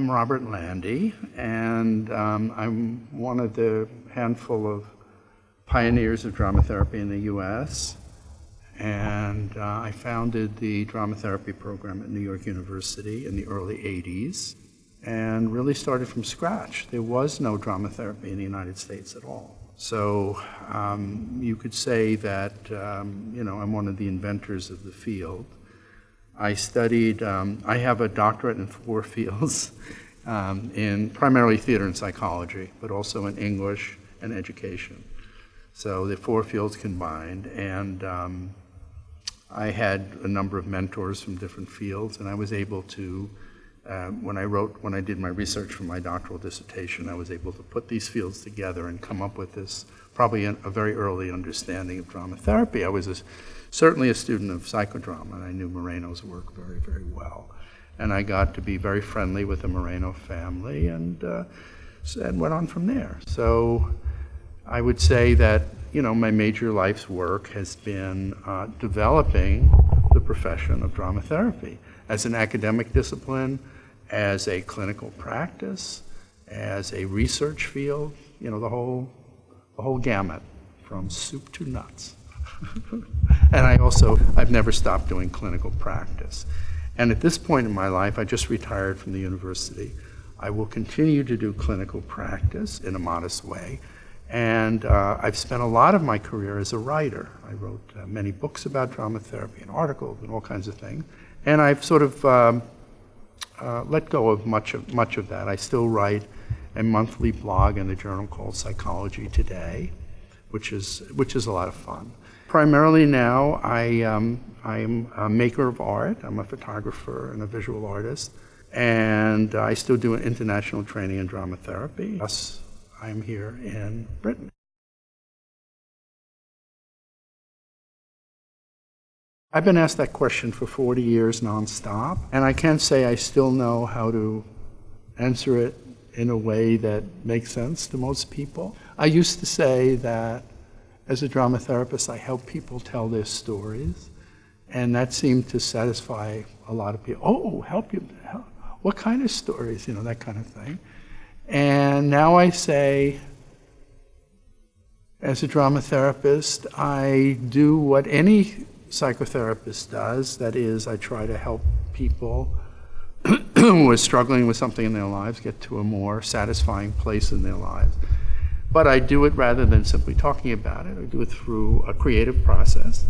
I'm Robert Landy, and um, I'm one of the handful of pioneers of drama therapy in the U.S. And uh, I founded the drama therapy program at New York University in the early 80s and really started from scratch. There was no drama therapy in the United States at all. So um, you could say that, um, you know, I'm one of the inventors of the field. I studied, um, I have a doctorate in four fields, um, in primarily theater and psychology, but also in English and education. So the four fields combined, and um, I had a number of mentors from different fields, and I was able to, uh, when I wrote, when I did my research for my doctoral dissertation, I was able to put these fields together and come up with this, probably a, a very early understanding of drama therapy. I was a, certainly a student of psychodrama, and I knew Moreno's work very, very well. And I got to be very friendly with the Moreno family and, uh, and went on from there. So I would say that, you know, my major life's work has been uh, developing the profession of drama therapy as an academic discipline, as a clinical practice, as a research field, you know, the whole, the whole gamut from soup to nuts. And I also, I've never stopped doing clinical practice. And at this point in my life, I just retired from the university. I will continue to do clinical practice in a modest way. And uh, I've spent a lot of my career as a writer. I wrote uh, many books about drama therapy and articles and all kinds of things. And I've sort of um, uh, let go of much of, much of that. I still write a monthly blog in the journal called Psychology Today, which is, which is a lot of fun. Primarily now, I, um, I'm a maker of art. I'm a photographer and a visual artist. And I still do international training in drama therapy. Thus, I'm here in Britain. I've been asked that question for 40 years nonstop, and I can't say I still know how to answer it in a way that makes sense to most people. I used to say that as a drama therapist, I help people tell their stories. And that seemed to satisfy a lot of people. Oh, help you? What kind of stories? You know, that kind of thing. And now I say, as a drama therapist, I do what any psychotherapist does. That is, I try to help people who are struggling with something in their lives get to a more satisfying place in their lives. But I do it rather than simply talking about it. I do it through a creative process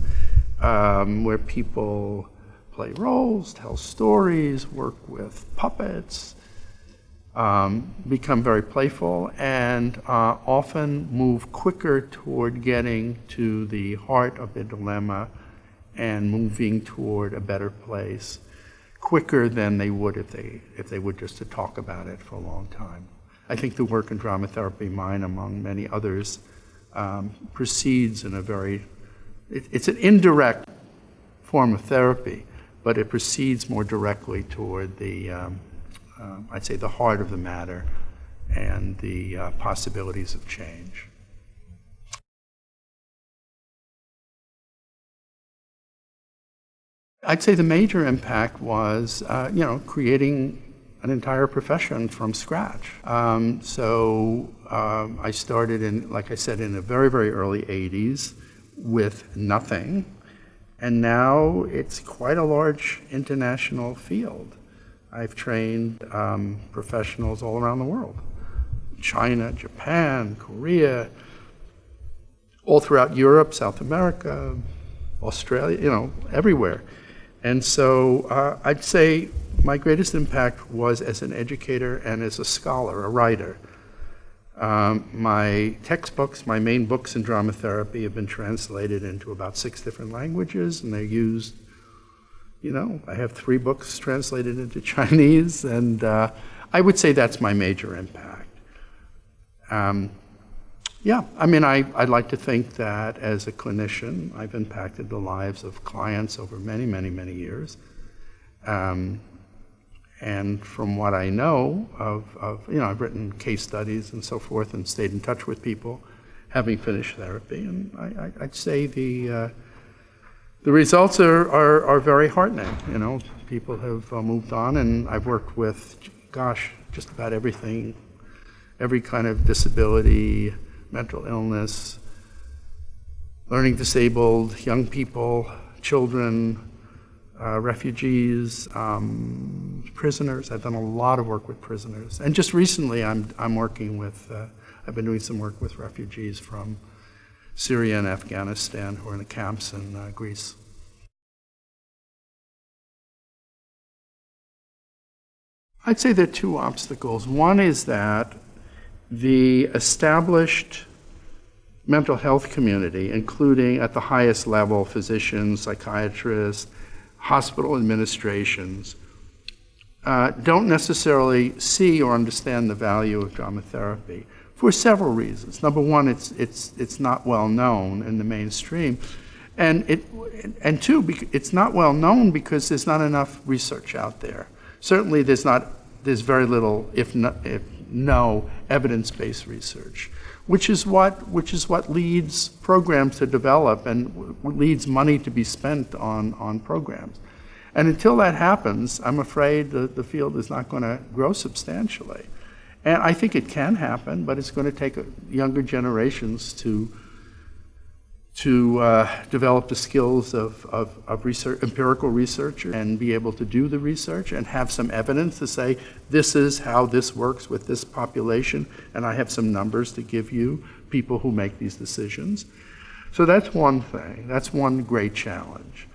um, where people play roles, tell stories, work with puppets, um, become very playful, and uh, often move quicker toward getting to the heart of the dilemma and moving toward a better place quicker than they would if they, if they would just to talk about it for a long time. I think the work in drama therapy, mine among many others, um, proceeds in a very, it, it's an indirect form of therapy, but it proceeds more directly toward the, um, uh, I'd say, the heart of the matter and the uh, possibilities of change. I'd say the major impact was, uh, you know, creating an entire profession from scratch. Um, so um, I started in, like I said, in the very, very early 80s with nothing. And now it's quite a large international field. I've trained um, professionals all around the world. China, Japan, Korea, all throughout Europe, South America, Australia, you know, everywhere. And so uh, I'd say my greatest impact was as an educator and as a scholar, a writer. Um, my textbooks, my main books in drama therapy have been translated into about six different languages and they're used, you know, I have three books translated into Chinese and uh, I would say that's my major impact. Um, yeah, I mean, I, I'd like to think that as a clinician, I've impacted the lives of clients over many, many, many years. Um, and from what I know of, of, you know, I've written case studies and so forth and stayed in touch with people having finished therapy. And I, would say the, uh, the results are, are, are, very heartening. You know, people have uh, moved on and I've worked with, gosh, just about everything, every kind of disability, mental illness, learning disabled, young people, children, uh, refugees, um, prisoners. I've done a lot of work with prisoners. And just recently, I'm, I'm working with, uh, I've been doing some work with refugees from Syria and Afghanistan who are in the camps in uh, Greece. I'd say there are two obstacles. One is that the established mental health community, including at the highest level, physicians, psychiatrists, hospital administrations, uh, don't necessarily see or understand the value of drama therapy for several reasons. Number one, it's, it's, it's not well known in the mainstream. And, it, and two, it's not well known because there's not enough research out there. Certainly there's, not, there's very little, if, not, if no, evidence-based research which is what which is what leads programs to develop and leads money to be spent on on programs. And until that happens, I'm afraid the, the field is not going to grow substantially. And I think it can happen, but it's going to take uh, younger generations to to uh, develop the skills of, of, of research, empirical researcher and be able to do the research and have some evidence to say, this is how this works with this population, and I have some numbers to give you, people who make these decisions. So that's one thing. That's one great challenge.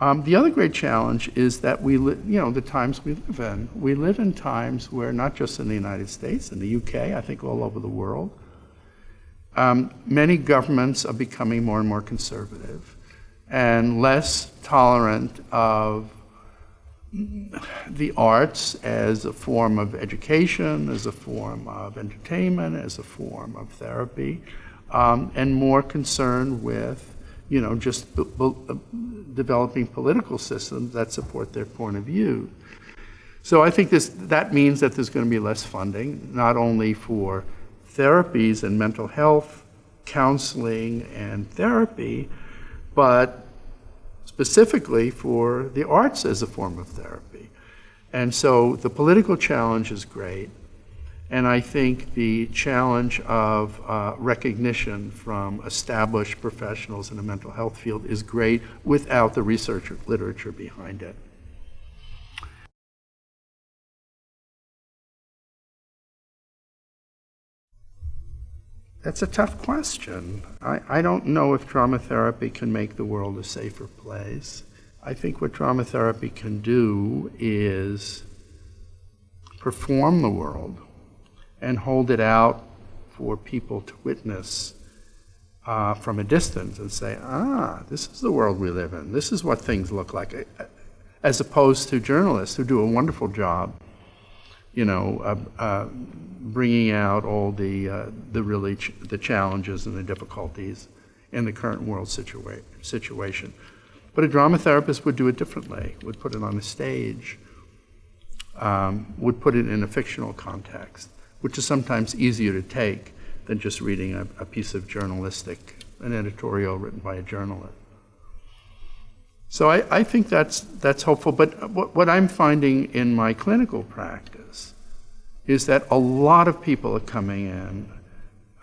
Um, the other great challenge is that we, you know, the times we live in. We live in times where not just in the United States, in the UK, I think all over the world, um, many governments are becoming more and more conservative and less tolerant of the arts as a form of education, as a form of entertainment, as a form of therapy, um, and more concerned with, you know, just developing political systems that support their point of view. So I think this, that means that there's going to be less funding, not only for therapies and mental health, counseling and therapy, but specifically for the arts as a form of therapy. And so the political challenge is great. And I think the challenge of uh, recognition from established professionals in the mental health field is great without the research literature behind it. That's a tough question. I, I don't know if drama therapy can make the world a safer place. I think what drama therapy can do is perform the world and hold it out for people to witness uh, from a distance and say, ah, this is the world we live in. This is what things look like. As opposed to journalists who do a wonderful job, you know, uh, uh, bringing out all the, uh, the really ch the challenges and the difficulties in the current world situa situation. But a drama therapist would do it differently, would put it on a stage, um, would put it in a fictional context, which is sometimes easier to take than just reading a, a piece of journalistic, an editorial written by a journalist. So I, I think that's, that's hopeful, but what, what I'm finding in my clinical practice is that a lot of people are coming in,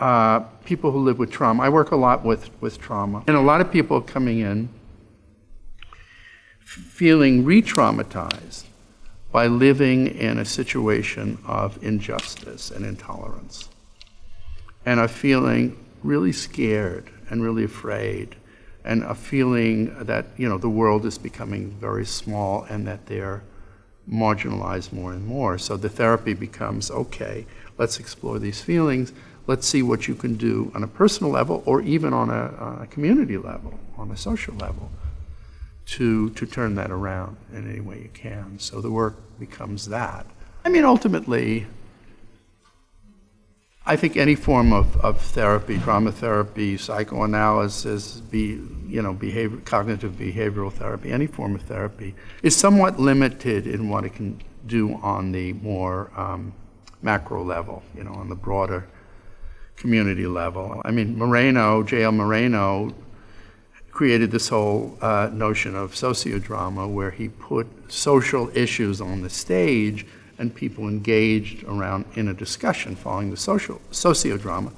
uh, people who live with trauma. I work a lot with, with trauma. And a lot of people are coming in feeling re-traumatized by living in a situation of injustice and intolerance. And are feeling really scared and really afraid and a feeling that you know the world is becoming very small and that they're marginalized more and more. So the therapy becomes, okay, let's explore these feelings. Let's see what you can do on a personal level or even on a, on a community level, on a social level, to, to turn that around in any way you can. So the work becomes that. I mean, ultimately, I think any form of, of therapy, drama therapy, psychoanalysis, be, you know, behavior, cognitive behavioral therapy, any form of therapy, is somewhat limited in what it can do on the more um, macro level, you know, on the broader community level. I mean, Moreno, J.L. Moreno, created this whole uh, notion of sociodrama where he put social issues on the stage and people engaged around in a discussion following the social sociodrama.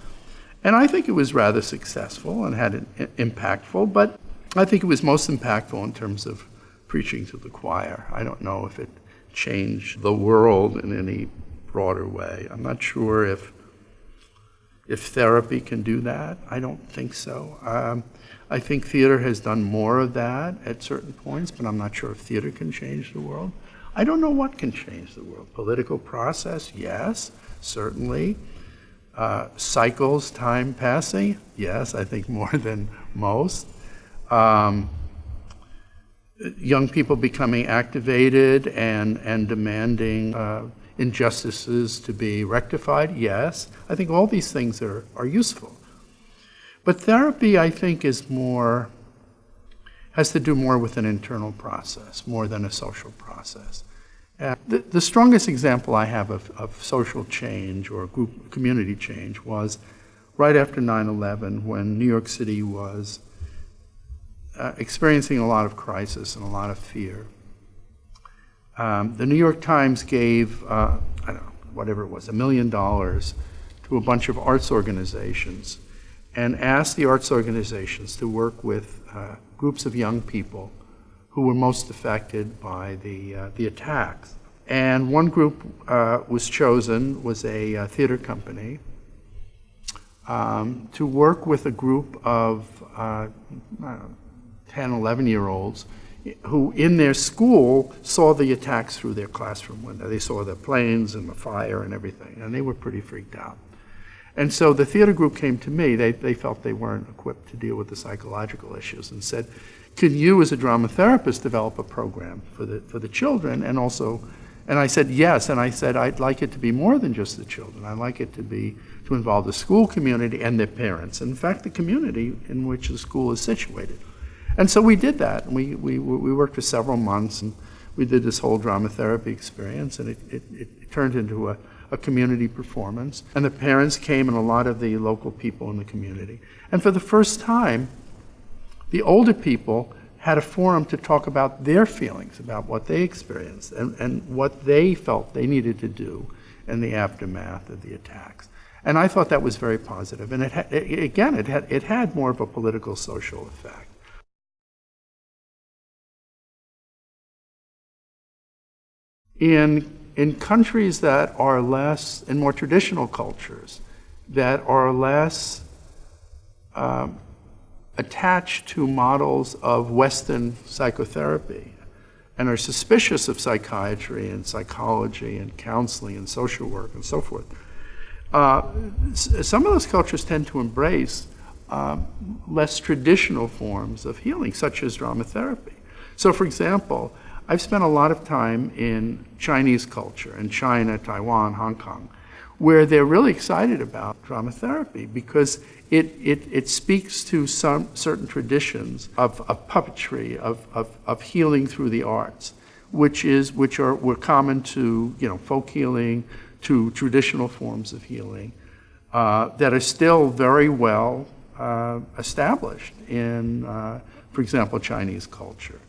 And I think it was rather successful and had an impactful, but I think it was most impactful in terms of preaching to the choir. I don't know if it changed the world in any broader way. I'm not sure if if therapy can do that. I don't think so. Um, I think theater has done more of that at certain points, but I'm not sure if theater can change the world. I don't know what can change the world. Political process, yes, certainly. Uh, cycles, time passing, yes, I think more than most. Um, young people becoming activated and, and demanding uh, injustices to be rectified, yes. I think all these things are, are useful. But therapy, I think, is more, has to do more with an internal process, more than a social process. Uh, the, the, strongest example I have of, of social change or group community change was right after 9-11 when New York City was uh, experiencing a lot of crisis and a lot of fear. Um, the New York Times gave, uh, I don't know, whatever it was, a million dollars to a bunch of arts organizations and asked the arts organizations to work with uh, groups of young people who were most affected by the, uh, the attacks. And one group uh, was chosen, was a uh, theater company, um, to work with a group of uh, 10, 11 year olds who in their school saw the attacks through their classroom window. They saw the planes and the fire and everything, and they were pretty freaked out. And so the theater group came to me. They, they felt they weren't equipped to deal with the psychological issues and said, can you as a drama therapist develop a program for the, for the children and also, and I said yes, and I said I'd like it to be more than just the children. I'd like it to be, to involve the school community and their parents. And in fact, the community in which the school is situated. And so we did that. We, we, we worked for several months and we did this whole drama therapy experience and it, it, it turned into a, a community performance. And the parents came and a lot of the local people in the community. And for the first time, the older people had a forum to talk about their feelings, about what they experienced and, and what they felt they needed to do in the aftermath of the attacks. And I thought that was very positive. And it, it again, it had, it had more of a political social effect. In, in countries that are less, in more traditional cultures, that are less um, attached to models of Western psychotherapy and are suspicious of psychiatry and psychology and counseling and social work and so forth. Uh, some of those cultures tend to embrace um, less traditional forms of healing, such as drama therapy. So, for example, I've spent a lot of time in Chinese culture, in China, Taiwan, Hong Kong, where they're really excited about drama therapy because it, it, it speaks to some certain traditions of, of puppetry, of, of, of healing through the arts, which, is, which are, were common to you know, folk healing, to traditional forms of healing, uh, that are still very well uh, established in, uh, for example, Chinese culture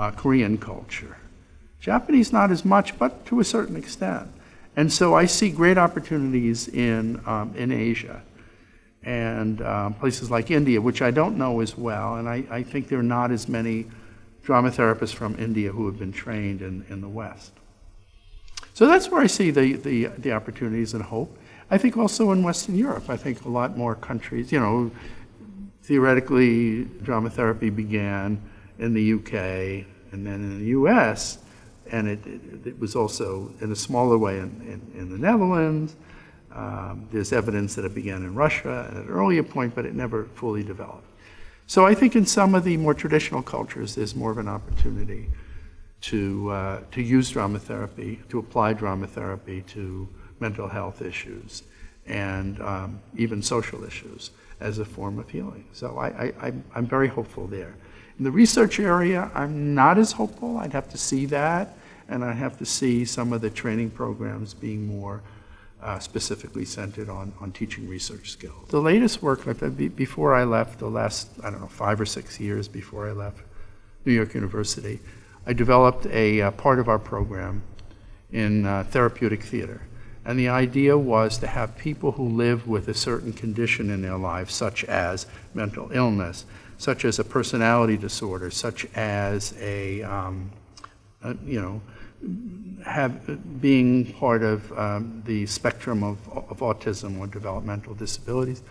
uh, Korean culture. Japanese, not as much, but to a certain extent. And so I see great opportunities in, um, in Asia and um, places like India, which I don't know as well. And I, I think there are not as many drama therapists from India who have been trained in, in the West. So that's where I see the, the, the opportunities and hope. I think also in Western Europe, I think a lot more countries, you know, theoretically, drama therapy began in the UK and then in the US, and it, it, it was also in a smaller way in, in, in the Netherlands. Um, there's evidence that it began in Russia at an earlier point, but it never fully developed. So I think in some of the more traditional cultures, there's more of an opportunity to, uh, to use drama therapy, to apply drama therapy to mental health issues and um, even social issues as a form of healing. So I, I, I'm very hopeful there. In the research area, I'm not as hopeful. I'd have to see that, and I have to see some of the training programs being more uh, specifically centered on, on teaching research skills. The latest work, before I left, the last, I don't know, five or six years before I left New York University, I developed a uh, part of our program in uh, therapeutic theater. And the idea was to have people who live with a certain condition in their lives, such as mental illness, such as a personality disorder, such as a, um, a you know, have, being part of um, the spectrum of, of autism or developmental disabilities,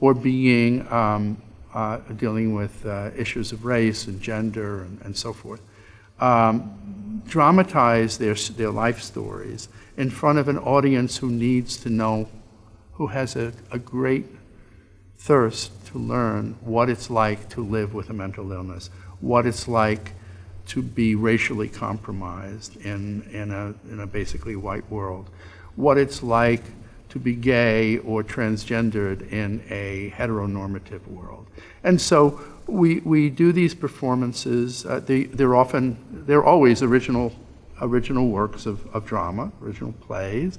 or being um, uh, dealing with uh, issues of race and gender and, and so forth. Um, dramatize their, their life stories in front of an audience who needs to know, who has a, a great thirst to learn what it's like to live with a mental illness, what it's like to be racially compromised in, in, a, in a basically white world, what it's like to be gay or transgendered in a heteronormative world. And so we, we do these performances, uh, they, they're often, they're always original, original works of, of drama, original plays,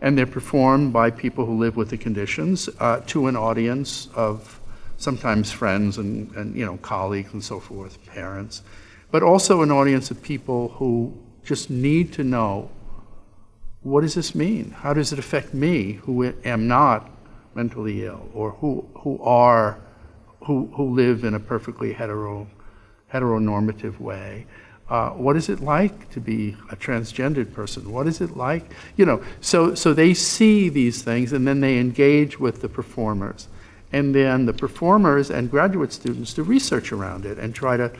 and they're performed by people who live with the conditions uh, to an audience of sometimes friends and, and you know colleagues and so forth, parents, but also an audience of people who just need to know what does this mean? How does it affect me who am not mentally ill or who, who are, who, who live in a perfectly hetero, heteronormative way? Uh, what is it like to be a transgendered person? What is it like? You know, so, so they see these things and then they engage with the performers. And then the performers and graduate students do research around it and try to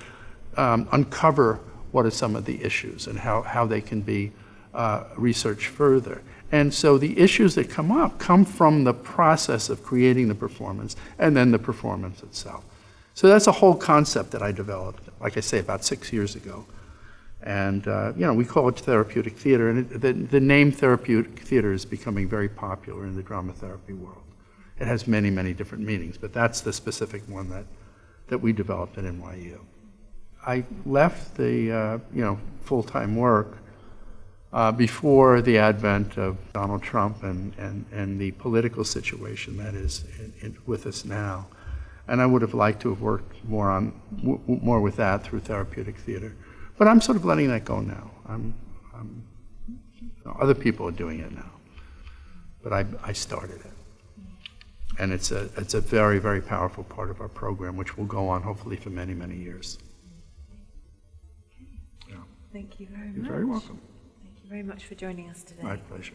um, uncover what are some of the issues and how, how they can be uh, researched further. And so the issues that come up come from the process of creating the performance and then the performance itself. So that's a whole concept that I developed, like I say, about six years ago. And, uh, you know, we call it therapeutic theater, and it, the, the name therapeutic theater is becoming very popular in the drama therapy world. It has many, many different meanings, but that's the specific one that, that we developed at NYU. I left the, uh, you know, full-time work uh, before the advent of Donald Trump and, and, and the political situation that is in, in, with us now. And I would have liked to have worked more on more with that through therapeutic theater. But I'm sort of letting that go now. I'm, I'm you know, other people are doing it now. But I, I started it. And it's a, it's a very, very powerful part of our program, which will go on hopefully for many, many years. Thank you very You're much. very welcome. Thank you very much for joining us today. My pleasure.